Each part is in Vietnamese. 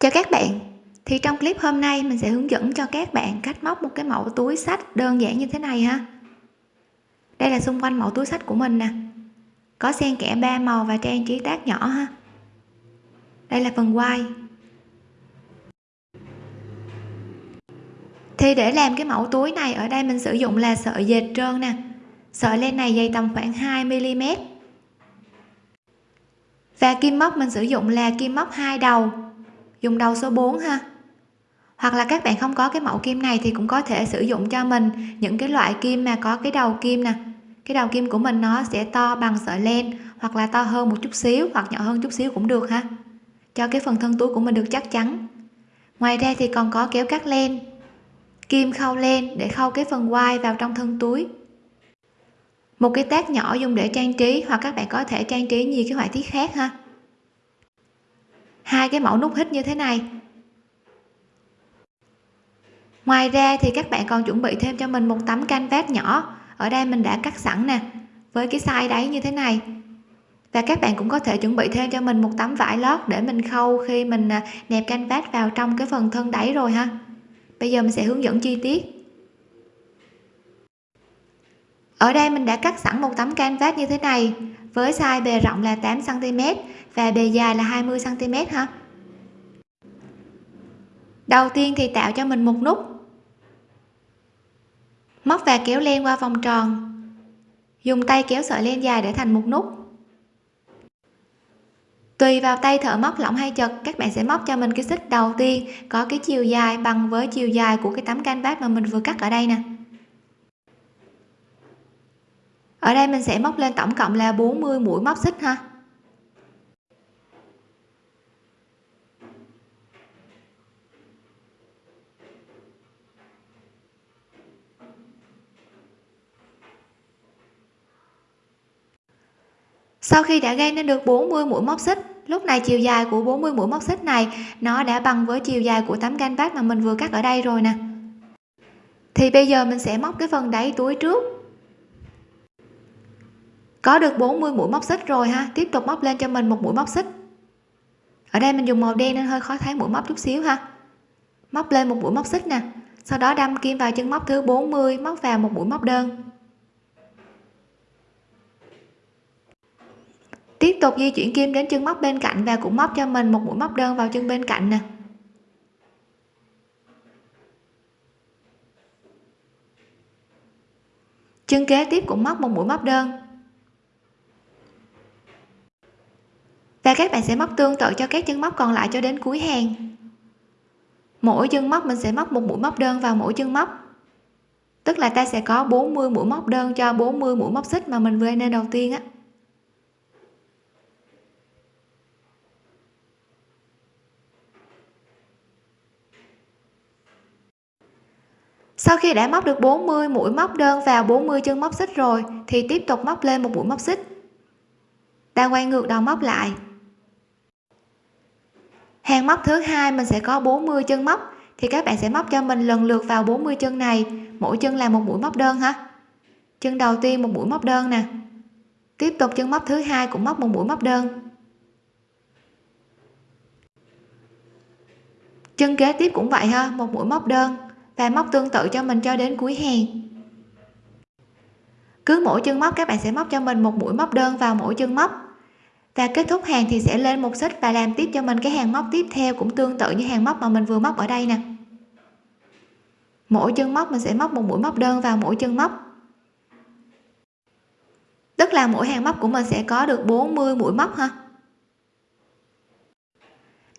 Chào các bạn. Thì trong clip hôm nay mình sẽ hướng dẫn cho các bạn cách móc một cái mẫu túi sách đơn giản như thế này ha. Đây là xung quanh mẫu túi sách của mình nè. Có xen kẽ ba màu và trang trí tác nhỏ ha. Đây là phần quai thì để làm cái mẫu túi này, ở đây mình sử dụng là sợi dệt trơn nè. Sợi len này dày tầm khoảng 2 mm và kim móc mình sử dụng là kim móc hai đầu dùng đầu số 4 ha. Hoặc là các bạn không có cái mẫu kim này thì cũng có thể sử dụng cho mình những cái loại kim mà có cái đầu kim nè. Cái đầu kim của mình nó sẽ to bằng sợi len hoặc là to hơn một chút xíu hoặc nhỏ hơn chút xíu cũng được ha. Cho cái phần thân túi của mình được chắc chắn. Ngoài ra thì còn có kéo cắt len, kim khâu len để khâu cái phần quai vào trong thân túi. Một cái tác nhỏ dùng để trang trí hoặc các bạn có thể trang trí nhiều cái họa tiết khác ha hai cái mẫu nút hít như thế này. Ngoài ra thì các bạn còn chuẩn bị thêm cho mình một tấm canvas nhỏ. Ở đây mình đã cắt sẵn nè, với cái size đáy như thế này. Và các bạn cũng có thể chuẩn bị thêm cho mình một tấm vải lót để mình khâu khi mình à, nẹp canvas vào trong cái phần thân đáy rồi ha. Bây giờ mình sẽ hướng dẫn chi tiết. Ở đây mình đã cắt sẵn một tấm canvas như thế này với size bề rộng là 8 cm và bề dài là 20 cm ha đầu tiên thì tạo cho mình một nút. Móc và kéo len qua vòng tròn. Dùng tay kéo sợi len dài để thành một nút. Tùy vào tay thợ móc lỏng hay chật, các bạn sẽ móc cho mình cái xích đầu tiên có cái chiều dài bằng với chiều dài của cái tấm canvas mà mình vừa cắt ở đây nè ở đây mình sẽ móc lên tổng cộng là 40 mũi móc xích ha. Sau khi đã gây nên được 40 mũi móc xích, lúc này chiều dài của 40 mũi móc xích này, nó đã bằng với chiều dài của tấm bát mà mình vừa cắt ở đây rồi nè. Thì bây giờ mình sẽ móc cái phần đáy túi trước có được 40 mũi móc xích rồi ha. Tiếp tục móc lên cho mình một mũi móc xích. Ở đây mình dùng màu đen nên hơi khó thấy mũi móc chút xíu ha. Móc lên một mũi móc xích nè. Sau đó đâm kim vào chân móc thứ 40 móc vào một mũi móc đơn. Tiếp tục di chuyển kim đến chân móc bên cạnh và cũng móc cho mình một mũi móc đơn vào chân bên cạnh nè. Chân kế tiếp cũng móc một mũi móc đơn. Và các bạn sẽ móc tương tự cho các chân móc còn lại cho đến cuối hàng. Mỗi chân móc mình sẽ móc một mũi móc đơn vào mỗi chân móc. Tức là ta sẽ có 40 mũi móc đơn cho 40 mũi móc xích mà mình vừa nên đầu tiên á. Sau khi đã móc được 40 mũi móc đơn vào 40 chân móc xích rồi, thì tiếp tục móc lên một mũi móc xích. Ta quay ngược đầu móc lại hàng móc thứ hai mình sẽ có 40 chân móc. Thì các bạn sẽ móc cho mình lần lượt vào 40 chân này. Mỗi chân là một mũi móc đơn ha chân đầu tiên một mũi móc đơn nè. Tiếp tục chân móc thứ hai cũng móc một mũi móc đơn. Chân kế tiếp cũng vậy ha, một mũi móc đơn. Và móc tương tự cho mình cho đến cuối hàng. Cứ mỗi chân móc các bạn sẽ móc cho mình một mũi móc đơn vào mỗi chân móc và kết thúc hàng thì sẽ lên một xích và làm tiếp cho mình cái hàng móc tiếp theo cũng tương tự như hàng móc mà mình vừa móc ở đây nè. Mỗi chân móc mình sẽ móc một mũi móc đơn vào mỗi chân móc. Tức là mỗi hàng móc của mình sẽ có được 40 mũi móc ha.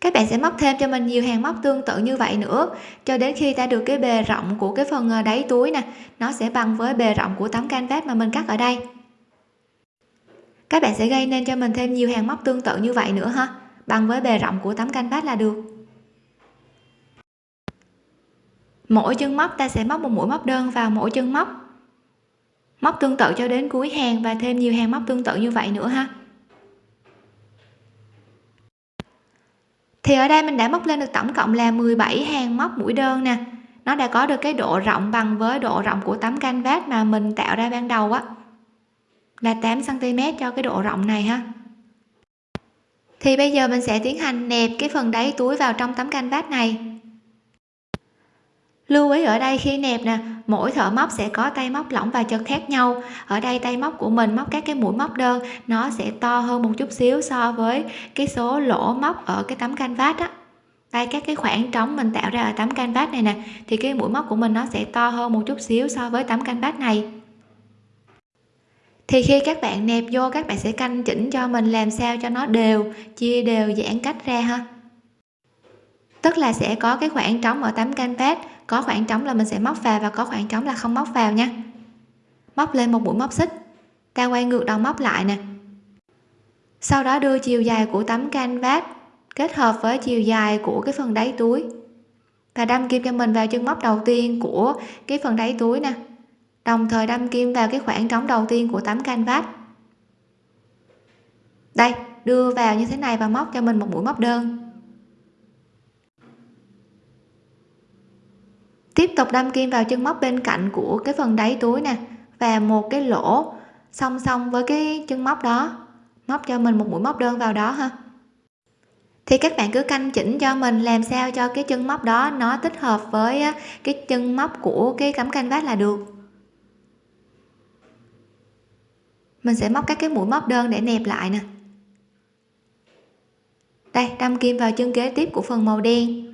Các bạn sẽ móc thêm cho mình nhiều hàng móc tương tự như vậy nữa, cho đến khi ta được cái bề rộng của cái phần ờ, đáy túi nè. Nó sẽ bằng với bề rộng của tấm canvas mà mình cắt ở đây các bạn sẽ gây nên cho mình thêm nhiều hàng móc tương tự như vậy nữa ha. Bằng với bề rộng của tấm canvas là được. Mỗi chân móc ta sẽ móc một mũi móc đơn vào mỗi chân móc. Móc tương tự cho đến cuối hàng và thêm nhiều hàng móc tương tự như vậy nữa ha. Thì ở đây mình đã móc lên được tổng cộng là 17 hàng móc mũi đơn nè. Nó đã có được cái độ rộng bằng với độ rộng của tấm canvas mà mình tạo ra ban đầu á là 8 cm cho cái độ rộng này ha. Thì bây giờ mình sẽ tiến hành nẹp cái phần đáy túi vào trong tấm canvas này. Lưu ý ở đây khi nẹp nè, mỗi thợ móc sẽ có tay móc lỏng và chật khác nhau. Ở đây tay móc của mình móc các cái mũi móc đơn, nó sẽ to hơn một chút xíu so với cái số lỗ móc ở cái tấm canvas á. Đây, các cái khoảng trống mình tạo ra ở tấm canvas này nè, thì cái mũi móc của mình nó sẽ to hơn một chút xíu so với tấm canvas này thì khi các bạn nẹp vô, các bạn sẽ canh chỉnh cho mình làm sao cho nó đều, chia đều, giãn cách ra ha. Tức là sẽ có cái khoảng trống ở tấm canvas, có khoảng trống là mình sẽ móc vào và có khoảng trống là không móc vào nha. Móc lên một mũi móc xích, ta quay ngược đầu móc lại nè. Sau đó đưa chiều dài của tấm canvas kết hợp với chiều dài của cái phần đáy túi và đâm kim cho mình vào chân móc đầu tiên của cái phần đáy túi nè đồng thời đâm kim vào cái khoảng trống đầu tiên của tấm canvas. Đây, đưa vào như thế này và móc cho mình một mũi móc đơn. Tiếp tục đâm kim vào chân móc bên cạnh của cái phần đáy túi nè, và một cái lỗ song song với cái chân móc đó. Móc cho mình một mũi móc đơn vào đó ha. Thì các bạn cứ canh chỉnh cho mình làm sao cho cái chân móc đó nó tích hợp với cái chân móc của cái tấm canvas là được. Mình sẽ móc các cái mũi móc đơn để nẹp lại nè. Đây, đâm kim vào chân kế tiếp của phần màu đen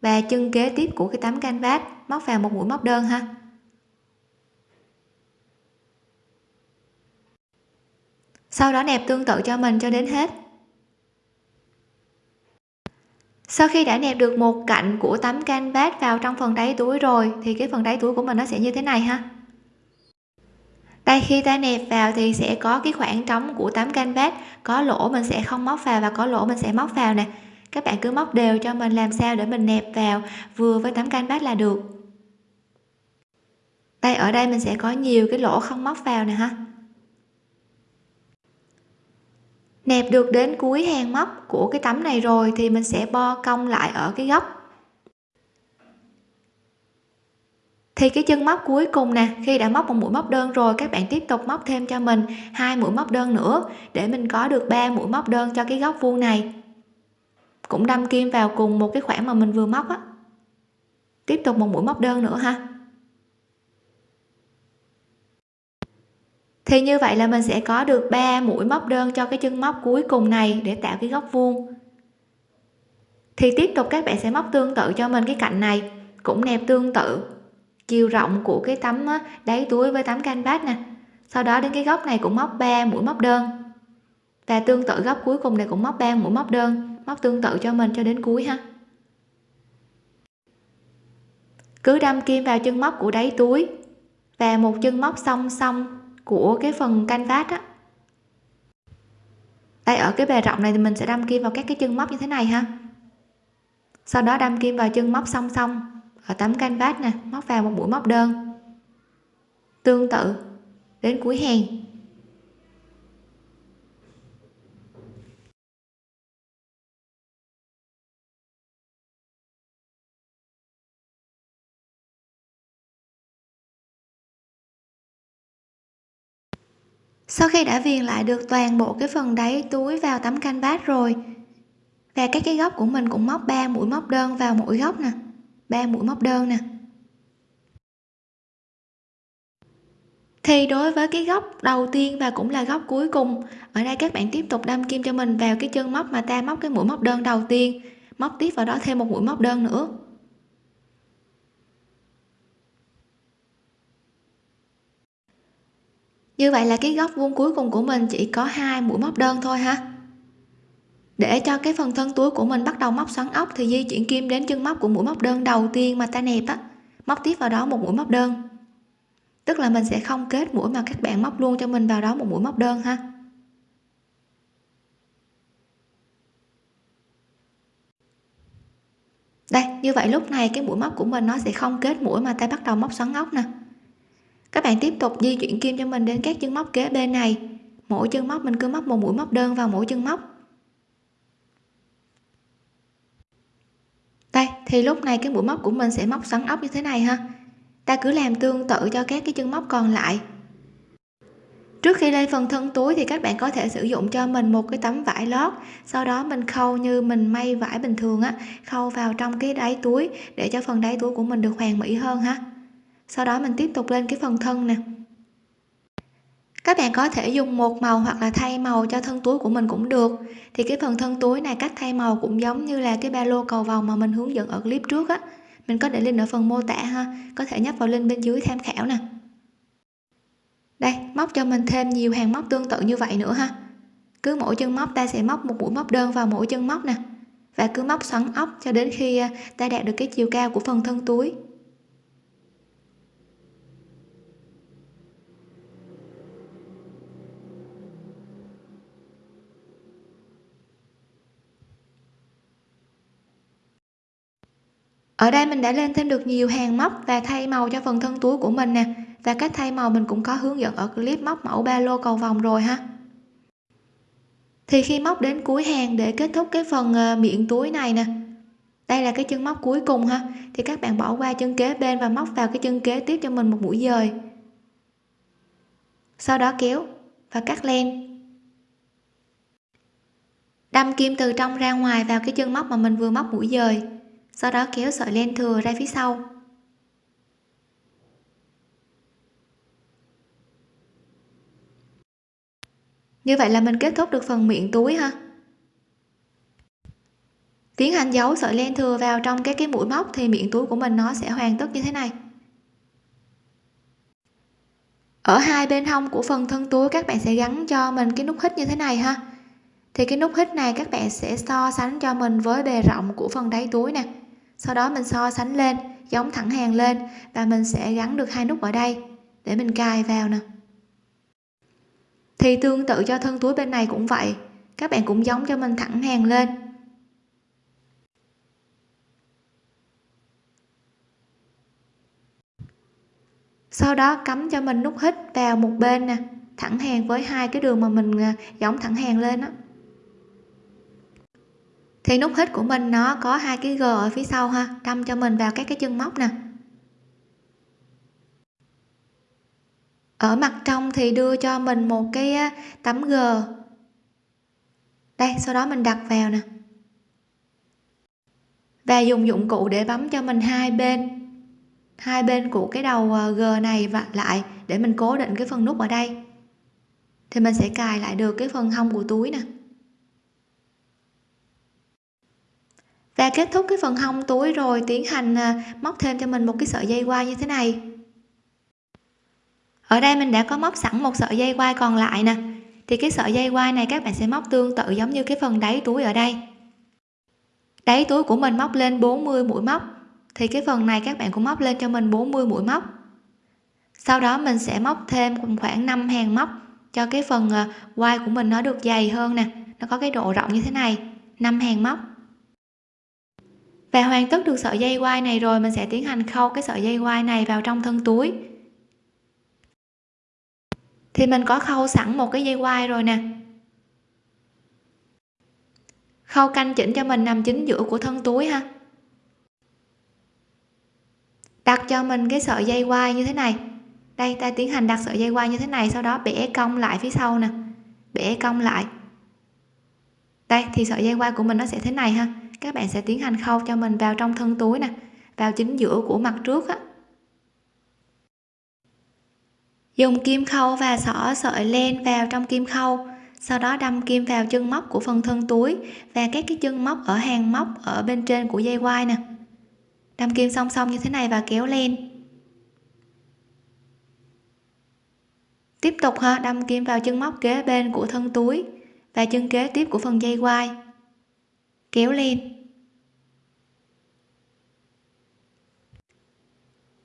và chân kế tiếp của cái tấm canvas. Móc vào một mũi móc đơn ha. Sau đó nẹp tương tự cho mình cho đến hết. Sau khi đã nẹp được một cạnh của tấm canvas vào trong phần đáy túi rồi, thì cái phần đáy túi của mình nó sẽ như thế này ha đây khi ta nẹp vào thì sẽ có cái khoảng trống của tấm canvas. Có lỗ mình sẽ không móc vào và có lỗ mình sẽ móc vào nè. Các bạn cứ móc đều cho mình làm sao để mình nẹp vào vừa với tấm canvas là được. Đây ở đây mình sẽ có nhiều cái lỗ không móc vào nè ha. Nẹp được đến cuối hàng móc của cái tấm này rồi thì mình sẽ bo cong lại ở cái góc. Thì cái chân móc cuối cùng nè, khi đã móc một mũi móc đơn rồi, các bạn tiếp tục móc thêm cho mình hai mũi móc đơn nữa, để mình có được ba mũi móc đơn cho cái góc vuông này. Cũng đâm kim vào cùng một cái khoảng mà mình vừa móc á. Tiếp tục một mũi móc đơn nữa ha. Thì như vậy là mình sẽ có được 3 mũi móc đơn cho cái chân móc cuối cùng này để tạo cái góc vuông. Thì tiếp tục các bạn sẽ móc tương tự cho mình cái cạnh này, cũng nẹp tương tự chiều rộng của cái tấm đáy túi với tấm canvas nè. Sau đó đến cái góc này cũng móc 3 mũi móc đơn. Và tương tự góc cuối cùng này cũng móc 3 mũi móc đơn, móc tương tự cho mình cho đến cuối ha. Cứ đâm kim vào chân móc của đáy túi và một chân móc song song của cái phần canvas á. Đây, ở cái bề rộng này thì mình sẽ đâm kim vào các cái chân móc như thế này ha. Sau đó đâm kim vào chân móc song song tấm canvas nè, móc vào một mũi móc đơn. Tương tự, đến cuối hàng sau khi đã viền lại được toàn bộ cái phần đáy túi vào tấm canvas rồi. Và các cái góc của mình cũng móc 3 mũi móc đơn vào mỗi góc nè. 3 mũi móc đơn nè. Thì đối với cái góc đầu tiên và cũng là góc cuối cùng, ở đây các bạn tiếp tục đâm kim cho mình vào cái chân móc mà ta móc cái mũi móc đơn đầu tiên, móc tiếp vào đó thêm một mũi móc đơn nữa. Như vậy là cái góc vuông cuối cùng của mình chỉ có hai mũi móc đơn thôi ha để cho cái phần thân túi của mình bắt đầu móc xoắn ốc thì di chuyển kim đến chân móc của mũi móc đơn đầu tiên mà ta nẹp á. Móc tiếp vào đó một mũi móc đơn. Tức là mình sẽ không kết mũi mà các bạn móc luôn cho mình vào đó một mũi móc đơn ha. Đây, như vậy lúc này cái mũi móc của mình nó sẽ không kết mũi mà ta bắt đầu móc xoắn ốc nè. Các bạn tiếp tục di chuyển kim cho mình đến các chân móc kế bên này. Mỗi chân móc mình cứ móc một mũi móc đơn vào mỗi chân móc đây thì lúc này cái mũi móc của mình sẽ móc xoắn ốc như thế này ha. Ta cứ làm tương tự cho các cái chân móc còn lại. Trước khi lên phần thân túi thì các bạn có thể sử dụng cho mình một cái tấm vải lót. Sau đó mình khâu như mình may vải bình thường á, khâu vào trong cái đáy túi để cho phần đáy túi của mình được hoàn mỹ hơn ha. Sau đó mình tiếp tục lên cái phần thân nè các bạn có thể dùng một màu hoặc là thay màu cho thân túi của mình cũng được. Thì cái phần thân túi này cách thay màu cũng giống như là cái ba lô cầu vòng mà mình hướng dẫn ở clip trước á. Mình có để link ở phần mô tả ha. Có thể nhấp vào link bên dưới tham khảo nè. Đây, móc cho mình thêm nhiều hàng móc tương tự như vậy nữa ha. Cứ mỗi chân móc, ta sẽ móc một mũi móc đơn vào mỗi chân móc nè. Và cứ móc xoắn ốc cho đến khi à, ta đạt được cái chiều cao của phần thân túi. Ở đây mình đã lên thêm được nhiều hàng móc và thay màu cho phần thân túi của mình nè. Và cách thay màu mình cũng có hướng dẫn ở clip móc mẫu ba lô cầu vòng rồi ha. Thì khi móc đến cuối hàng để kết thúc cái phần ờ, miệng túi này nè. Đây là cái chân móc cuối cùng ha. Thì các bạn bỏ qua chân kế bên và móc vào cái chân kế tiếp cho mình một mũi dời. Sau đó kéo và cắt len. Đâm kim từ trong ra ngoài vào cái chân móc mà mình vừa móc mũi dời sau đó kéo sợi len thừa ra phía sau. Như vậy là mình kết thúc được phần miệng túi ha. Tiến hành giấu sợi len thừa vào trong cái cái mũi móc thì miệng túi của mình nó sẽ hoàn tất như thế này. Ở hai bên hông của phần thân túi, các bạn sẽ gắn cho mình cái nút hít như thế này ha. Thì cái nút hít này các bạn sẽ so sánh cho mình với bề rộng của phần đáy túi nè sau đó mình so sánh lên, giống thẳng hàng lên và mình sẽ gắn được hai nút ở đây để mình cài vào nè. Thì tương tự cho thân túi bên này cũng vậy, các bạn cũng giống cho mình thẳng hàng lên. Sau đó cắm cho mình nút hít vào một bên nè, thẳng hàng với hai cái đường mà mình à, giống thẳng hàng lên đó thì nút hít của mình nó có hai cái g ở phía sau ha, đâm cho mình vào các cái chân móc nè. Ở mặt trong thì đưa cho mình một cái tấm g. Đây, sau đó mình đặt vào nè. Và dùng dụng cụ để bấm cho mình hai bên hai bên của cái đầu à, g này và lại để mình cố định cái phần nút ở đây. Thì mình sẽ cài lại được cái phần hông của túi nè. Và kết thúc cái phần hông túi rồi, tiến hành à, móc thêm cho mình một cái sợi dây quai như thế này. Ở đây mình đã có móc sẵn một sợi dây quai còn lại nè. Thì cái sợi dây quai này các bạn sẽ móc tương tự giống như cái phần đáy túi ở đây. Đáy túi của mình móc lên 40 mũi móc. Thì cái phần này các bạn cũng móc lên cho mình 40 mũi móc. Sau đó mình sẽ móc thêm khoảng 5 hàng móc cho cái phần à, quai của mình nó được dày hơn nè. Nó có cái độ rộng như thế này 5 hàng móc và hoàn tất được sợi dây quai này rồi, mình sẽ tiến hành khâu cái sợi dây quai này vào trong thân túi. Thì mình có khâu sẵn một cái dây quai rồi nè. Khâu canh chỉnh cho mình nằm chính giữa của thân túi ha. Đặt cho mình cái sợi dây quai như thế này. Đây, ta tiến hành đặt sợi dây quai như thế này, sau đó bẻ cong lại phía sau nè. Bẻ cong lại. Đây, thì sợi dây quai của mình nó sẽ thế này ha các bạn sẽ tiến hành khâu cho mình vào trong thân túi nè, vào chính giữa của mặt trước á. Dùng kim khâu và xỏ sợi len vào trong kim khâu, sau đó đâm kim vào chân móc của phần thân túi và các cái chân móc ở hàng móc ở bên trên của dây quai nè. Đâm kim song song như thế này và kéo lên tiếp tục ha, đâm kim vào chân móc kế bên của thân túi và chân kế tiếp của phần dây quai kéo lên.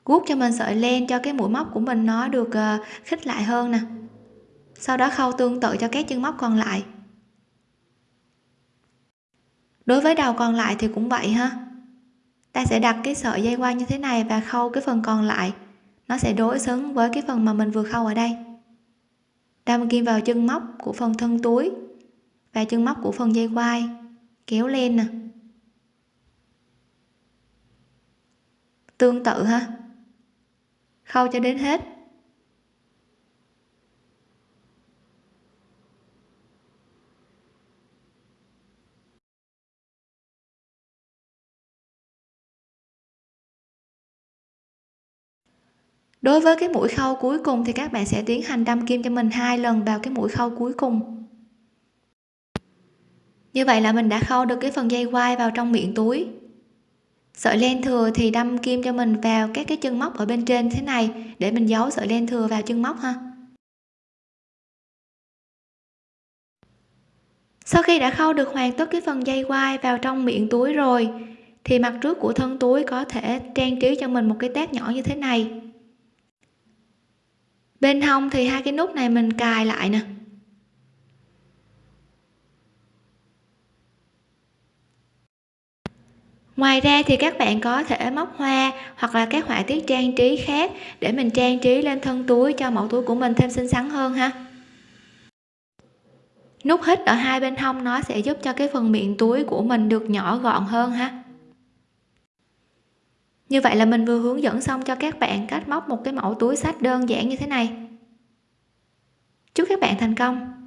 Guốc cho mình sợi len cho cái mũi móc của mình nó được ờ, khích lại hơn nè. Sau đó khâu tương tự cho các chân móc còn lại. Đối với đầu còn lại thì cũng vậy ha. Ta sẽ đặt cái sợi dây qua như thế này và khâu cái phần còn lại. Nó sẽ đối xứng với cái phần mà mình vừa khâu ở đây. Đâm kim vào chân móc của phần thân túi và chân móc của phần dây quai kéo lên nè. Tương tự ha. Khâu cho đến hết. Đối với cái mũi khâu cuối cùng thì các bạn sẽ tiến hành đâm kim cho mình hai lần vào cái mũi khâu cuối cùng như vậy là mình đã khâu được cái phần dây quai vào trong miệng túi. Sợi len thừa thì đâm kim cho mình vào các cái chân móc ở bên trên thế này để mình giấu sợi len thừa vào chân móc ha. Sau khi đã khâu được hoàn tất cái phần dây quai vào trong miệng túi rồi, thì mặt trước của thân túi có thể trang trí cho mình một cái tác nhỏ như thế này. Bên hông thì hai cái nút này mình cài lại nè. Ngoài ra thì các bạn có thể móc hoa hoặc là các họa tiết trang trí khác để mình trang trí lên thân túi cho mẫu túi của mình thêm xinh xắn hơn ha. Nút hít ở hai bên hông nó sẽ giúp cho cái phần miệng túi của mình được nhỏ gọn hơn ha. Như vậy là mình vừa hướng dẫn xong cho các bạn cách móc một cái mẫu túi sách đơn giản như thế này. Chúc các bạn thành công!